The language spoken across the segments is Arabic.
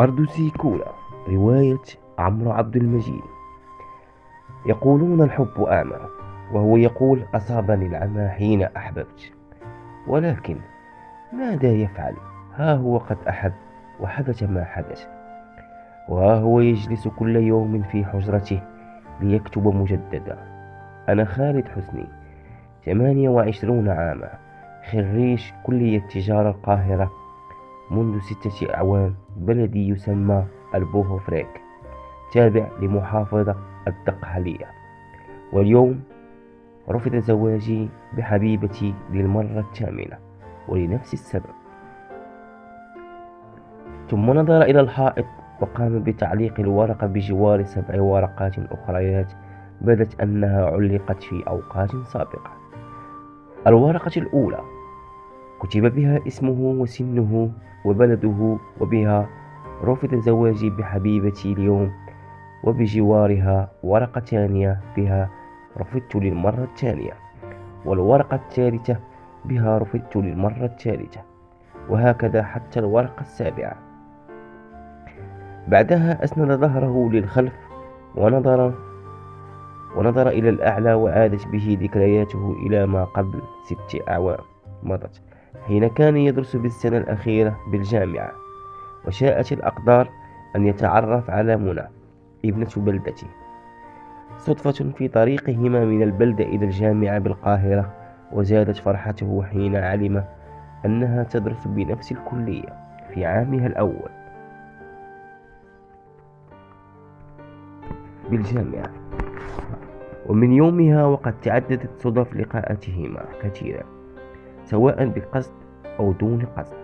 أرض سيكولا رواية عمرو عبد المجيد. يقولون الحب أعمى وهو يقول أصابني العمى حين أحببت. ولكن ماذا يفعل؟ ها هو قد أحب وحدث ما حدث وها هو يجلس كل يوم في حجرته ليكتب مجددا. أنا خالد حسني ثمانية وعشرون عاما خريج كلية تجارة القاهرة. منذ ستة أعوام بلدي يسمى البوهوفريك تابع لمحافظة الدقهلية. واليوم رفض زواجي بحبيبتي للمرة الثامنة ولنفس السبب. ثم نظر إلى الحائط وقام بتعليق الورقة بجوار سبع ورقات أخريات بدت أنها علقت في أوقات سابقة. الورقة الأولى كتب بها اسمه وسنه وبلده وبها رفض زواجي بحبيبتي اليوم وبجوارها ورقة ثانية بها رفضت للمرة الثانية والورقة الثالثة بها رفضت للمرة الثالثة وهكذا حتى الورقة السابعة. بعدها أسند ظهره للخلف ونظر ونظر إلى الأعلى وعادت به ذكرياته إلى ما قبل ست أعوام مضت. حين كان يدرس بالسنة الأخيرة بالجامعة وشاءت الأقدار أن يتعرف على منى ابنة بلدتي صدفة في طريقهما من البلدة إلى الجامعة بالقاهرة وزادت فرحته حين علم أنها تدرس بنفس الكلية في عامها الأول. بالجامعة. ومن يومها وقد تعددت صدف لقاءاتهما كثيرا. سواء بقصد أو دون قصد.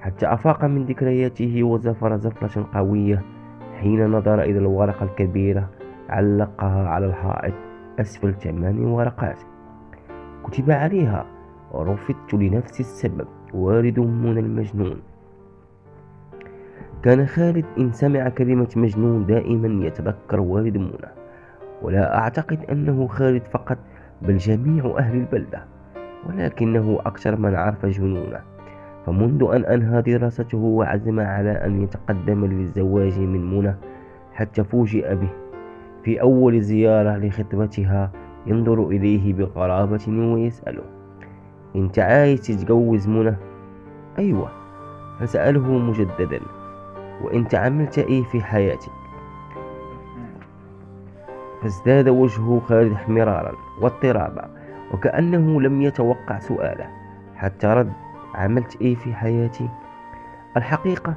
حتى أفاق من ذكرياته وزفر زفرة قوية حين نظر إلى الورقة الكبيرة علقها على الحائط أسفل ثمان ورقات كتب عليها رفضت لنفس السبب والد من المجنون. كان خالد إن سمع كلمة مجنون دائما يتذكر والد منى ولا أعتقد أنه خالد فقط بل جميع أهل البلدة. ولكنه أكثر من عرف جنونه فمنذ أن أنهى دراسته وعزم على أن يتقدم للزواج من منى حتى فوجئ به في أول زيارة لخطبتها ينظر إليه بقرابة ويسأله أنت عايز تتجوز منى؟ أيوة فسأله مجددا وأنت عملت إيه في حياتك؟ فازداد وجه خالد احمرارا واضطرابا وكأنه لم يتوقع سؤاله. حتى رد عملت إيه في حياتي؟ الحقيقة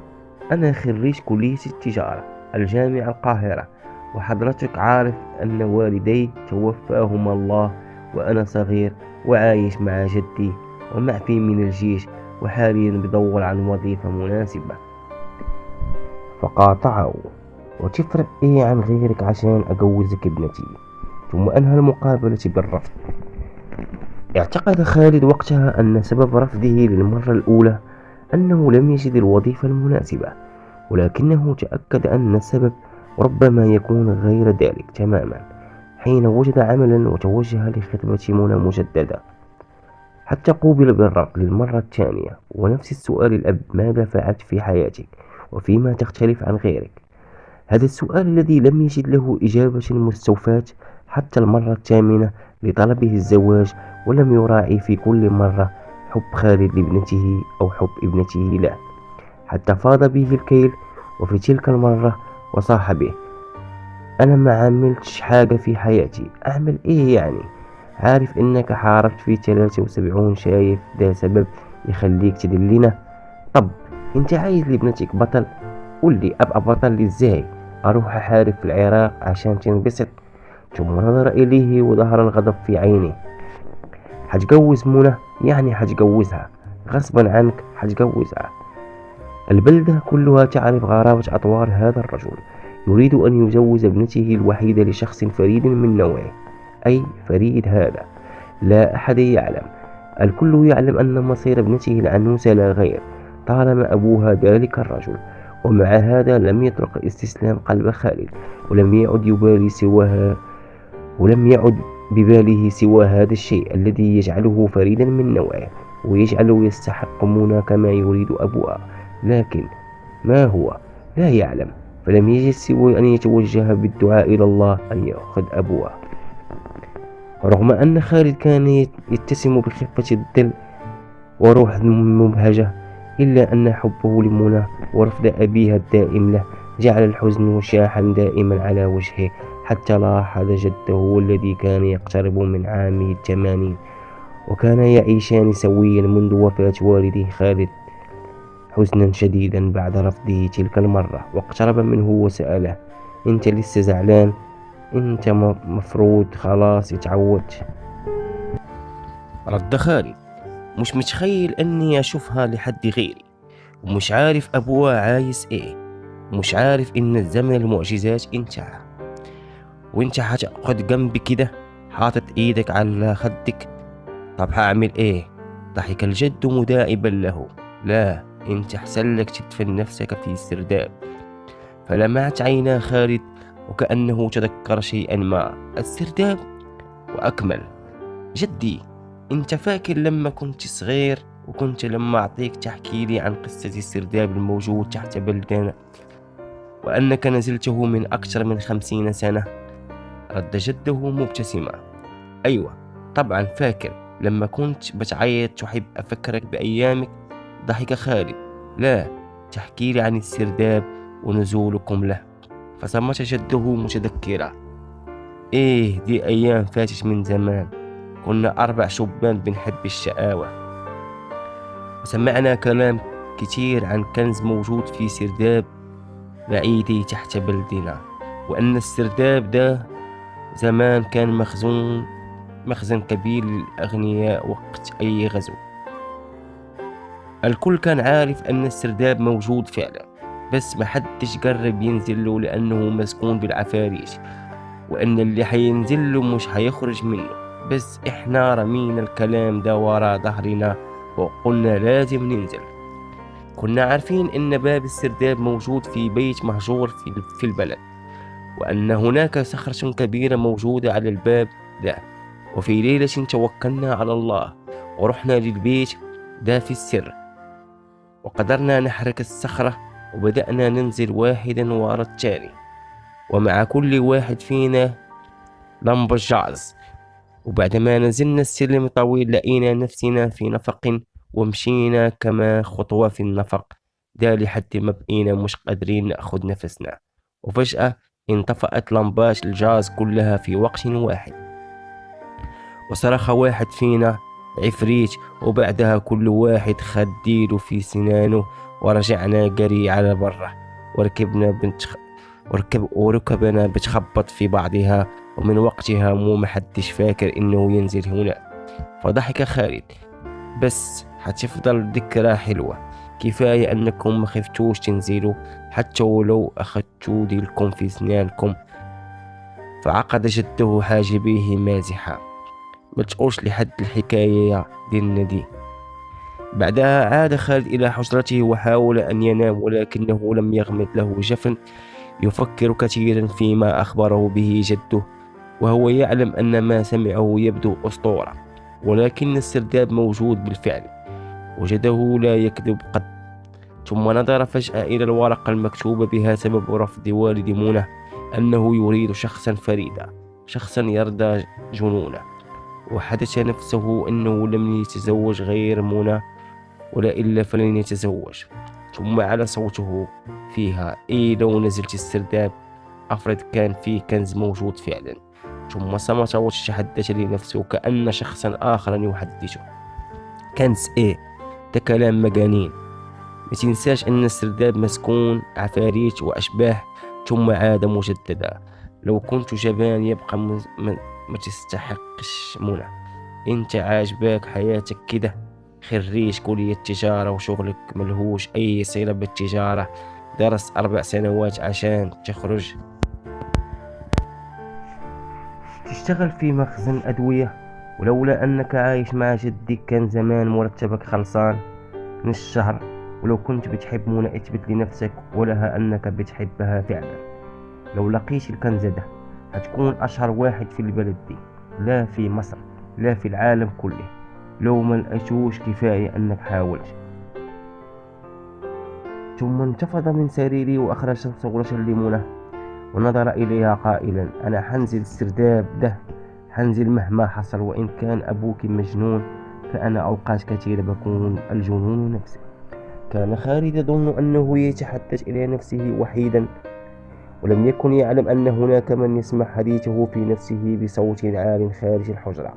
أنا خريج كلية التجارة الجامعة القاهرة. وحضرتك عارف أن والدي توفاهما الله وأنا صغير وعايش مع جدي ومعفي من الجيش وحاليا بدور عن وظيفة مناسبة. فقاطعه. وتفرق إيه عن غيرك عشان أجوزك ابنتي؟ ثم أنهى المقابلة بالرفض. اعتقد خالد وقتها أن سبب رفضه للمرة الأولى أنه لم يجد الوظيفة المناسبة ولكنه تأكد أن السبب ربما يكون غير ذلك تماما حين وجد عملا وتوجه لخدمة منى مجددا حتى قوبل بالرفض للمرة الثانية ونفس السؤال الأب ماذا فعلت في حياتك؟ وفيما تختلف عن غيرك؟ هذا السؤال الذي لم يجد له إجابة مستوفاة حتى المرة الثامنة لطلبه الزواج ولم يراعي في كل مرة حب خالد لابنته أو حب ابنته له حتى فاض به الكيل وفي تلك المرة وصاح به أنا ما عملتش حاجة في حياتي. أعمل إيه يعني؟ عارف إنك حاربت في ثلاثة وسبعون شايف ده سبب يخليك تدلنا؟ طب أنت عايز لابنتك بطل؟ قول لي أبقى بطل إزاي؟ أروح أحارب في العراق عشان تنبسط؟ ثم نظر إليه وظهر الغضب في عينه حتجوز منى يعني حتجوزها. غصبا عنك حتجوزها. البلدة كلها تعرف غرابة أطوار هذا الرجل. يريد أن يجوز ابنته الوحيدة لشخص فريد من نوعه. أي فريد هذا؟ لا أحد يعلم. الكل يعلم أن مصير ابنته العنوسة لا غير. طالما أبوها ذلك الرجل. ومع هذا لم يترك استسلام قلب خالد ولم يعد يبالي سواها ولم يعد بباله سوى هذا الشيء الذي يجعله فريدا من نوعه ويجعله يستحق منى كما يريد أبوها لكن ما هو؟ لا يعلم. فلم يجد سوى أن يتوجه بالدعاء إلى الله أن يأخذ أبوه رغم أن خالد كان يتسم بخفة الدل وروح مبهجة إلا أن حبه لمنى ورفض أبيها الدائم له جعل الحزن وشاحا دائما على وجهه. حتى لاحظ جده الذي كان يقترب من عامه الثمانين وكان يعيشان سويا منذ وفاة والده خالد حزنا شديدا بعد رفضه تلك المرة. واقترب منه وسأله أنت لسه زعلان؟ أنت مفروض خلاص اتعودت رد خالد مش متخيل أني أشوفها لحد غيري ومش عارف أبوها عايز إيه ومش عارف إن الزمن المعجزات انتهى. وانت هتقعد جنبي كده حاطط إيدك على خدك. طب هعمل إيه؟ ضحك الجد مداعبا له. لا انت احسن لك تدفن نفسك في سرداب فلمعت عينا خالد وكأنه تذكر شيئا ما. السرداب وأكمل. جدي انت فاكر لما كنت صغير وكنت لما أعطيك تحكي لي عن قصة السرداب الموجود تحت بلدنا وأنك نزلته من أكثر من خمسين سنة؟ رد جده مبتسما أيوة طبعا فاكر لما كنت بتعيط تحب أفكرك بأيامك؟ ضحك خالد لا تحكي لي عن السرداب ونزولكم له. فصمت جده متذكرا إيه دي أيام فاتت من زمان. كنا أربع شبان بنحب الشقاوة. وسمعنا كلام كتير عن كنز موجود في سرداب بعيدي تحت بلدنا وأن السرداب ده زمان كان مخزون مخزن كبير للأغنياء وقت أي غزو. الكل كان عارف أن السرداب موجود فعلا بس محدش قرب ينزل له لأنه مسكون بالعفاريت وأن اللي حينزل له مش حيخرج منه. بس إحنا رمينا الكلام ده ورا ظهرنا وقلنا لازم ننزل. كنا عارفين إن باب السرداب موجود في بيت مهجور في البلد. وأن هناك صخرة كبيرة موجودة على الباب ده. وفي ليلة توكلنا على الله ورحنا للبيت ده في السر. وقدرنا نحرك الصخرة وبدأنا ننزل واحدا ورا التاني. ومع كل واحد فينا لمبة جعز وبعدما نزلنا السلم طويل لقينا نفسنا في نفق ومشينا كما خطوة في النفق. ده لحد ما بقينا مش قادرين ناخد نفسنا. وفجأة انطفأت لمبات الجاز كلها في وقت واحد. وصرخ واحد فينا عفريت وبعدها كل واحد خد في سنانه ورجعنا قري على برا. وركبنا بنت وركب وركبنا بتخبط في بعضها ومن وقتها مو محدش فاكر إنه ينزل هنا. فضحك خالد. بس حتفضل ذكرى حلوة. كفاية أنكم ما خفتوش تنزلوا حتى ولو اخدتوا ديلكم في سنانكم فعقد جده حاجبيه مازحا. ما تقولش لحد الحكاية ديالنا دي بعدها عاد خالد إلى حجرته وحاول أن ينام ولكنه لم يغمد له جفن. يفكر كثيرا فيما أخبره به جده وهو يعلم أن ما سمعه يبدو أسطورة ولكن السرداب موجود بالفعل. وجده لا يكذب قد ثم نظر فجأة إلى الورقة المكتوبة بها سبب رفض والد منى أنه يريد شخصا فريدا شخصا يرضى جنونه. وحدث نفسه أنه لم يتزوج غير منى ولا إلا فلن يتزوج. ثم على صوته فيها إيه لو نزلت السرداب أفرض كان فيه كنز موجود فعلا. ثم صمت وتحدث لنفسه كأن شخصا آخر يحدثه. كنز إيه؟ ده كلام مجانين. ما تنساش أن السرداب مسكون عفاريت وأشباه ثم عاد مجددا لو كنت جبان يبقى ما تستحقش منى انت عاجباك حياتك كده خريج كلية تجارة وشغلك ملهوش أي صلة بالتجارة. درس أربع سنوات عشان تخرج. تشتغل في مخزن أدوية. ولولا أنك عايش مع جدك كان زمان مرتبك خلصان. من الشهر ولو كنت بتحب منى اثبت لنفسك ولها أنك بتحبها فعلا. لو لقيت الكنز ده هتكون أشهر واحد في البلد دي لا في مصر لا في العالم كله. لو ما لقيتوش كفاية أنك حاولت. ثم انتفض من سريره وأخرج صورة الليمونة ونظر إليها قائلا أنا حنزل السرداب ده. حنزل مهما حصل وإن كان أبوك مجنون فأنا أوقات كثيرة بكون الجنون نفسه كان خالد يظن أنه يتحدث إلى نفسه وحيدا ولم يكن يعلم أن هناك من يسمع حديثه في نفسه بصوت عال خارج الحجرة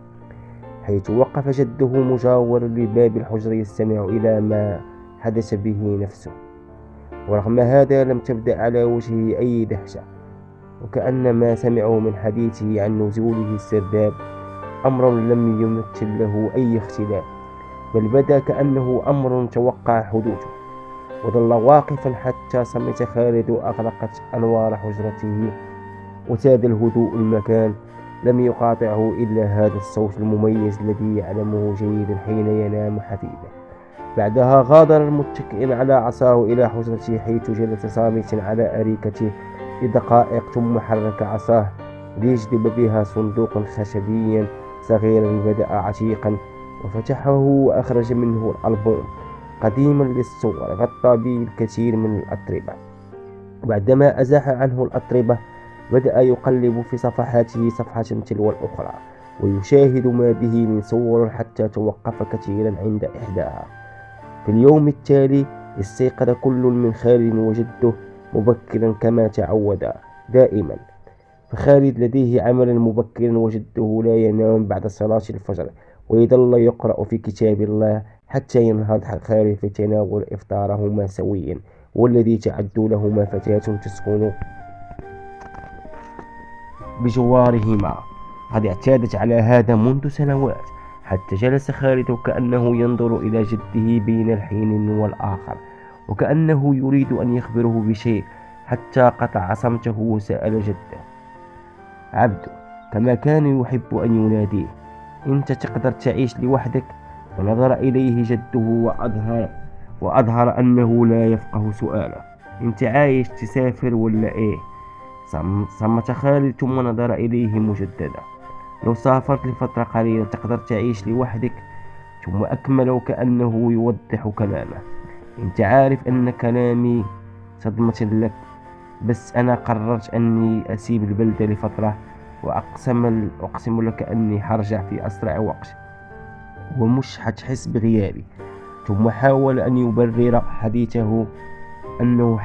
حيث وقف جده مجاورا لباب الحجرة يستمع إلى ما حدث به نفسه. ورغم هذا لم تبدأ على وجهه أي دهشة وكأن ما سمعه من حديثه عن نزوله السرداب أمر لم يمثل له أي اختلاف. بل بدا كأنه أمر توقع حدوثه وظل واقفا حتى صمت خالد وأغلقت أنوار حجرته. وساد الهدوء المكان لم يقاطعه إلا هذا الصوت المميز الذي يعلمه جيدا حين ينام حفيده بعدها غادر المتكئ على عصاه إلى حجرته حيث جلس صامتا على أريكته لدقائق ثم حرك عصاه ليجذب بها صندوقا خشبيا صغيرا بدأ عتيقا وفتحه وأخرج منه الألبوم قديما للصور غطى به الكثير من الأطربة بعدما أزاح عنه الأطربة بدأ يقلب في صفحاته صفحة تلو الأخرى ويشاهد ما به من صور حتى توقف كثيرا عند إحداها. في اليوم التالي استيقظ كل من خالد وجده مبكرا كما تعود دائما. فخالد لديه عملا مبكرا وجده لا ينام بعد صلاة الفجر ويظل يقرأ في كتاب الله حتى ينهض خالد في تناول إفطارهما سويا. والذي تعد لهما فتاة تسكن بجوارهما. قد اعتادت على هذا منذ سنوات حتى جلس خالد كأنه ينظر إلى جده بين الحين والآخر وكأنه يريد أن يخبره بشيء حتى قطع صمته وسأل جده. عبد كما كان يحب أن يناديه أنت تقدر تعيش لوحدك ونظر إليه جده وأظهر وأظهر أنه لا يفقه سؤاله. أنت عايش تسافر ولا إيه؟ صمت خالد ثم نظر إليه مجددا. لو سافرت لفترة قليلة تقدر تعيش لوحدك ثم أكمل وكأنه يوضح كلامه. أنت عارف أن كلامي صدمة لك بس أنا قررت أني أسيب البلدة لفترة وأقسم, أقسم لك أني حرجع في أسرع وقت. ومش حتحس بغيابي. ثم حاول أن يبرر حديثه أنه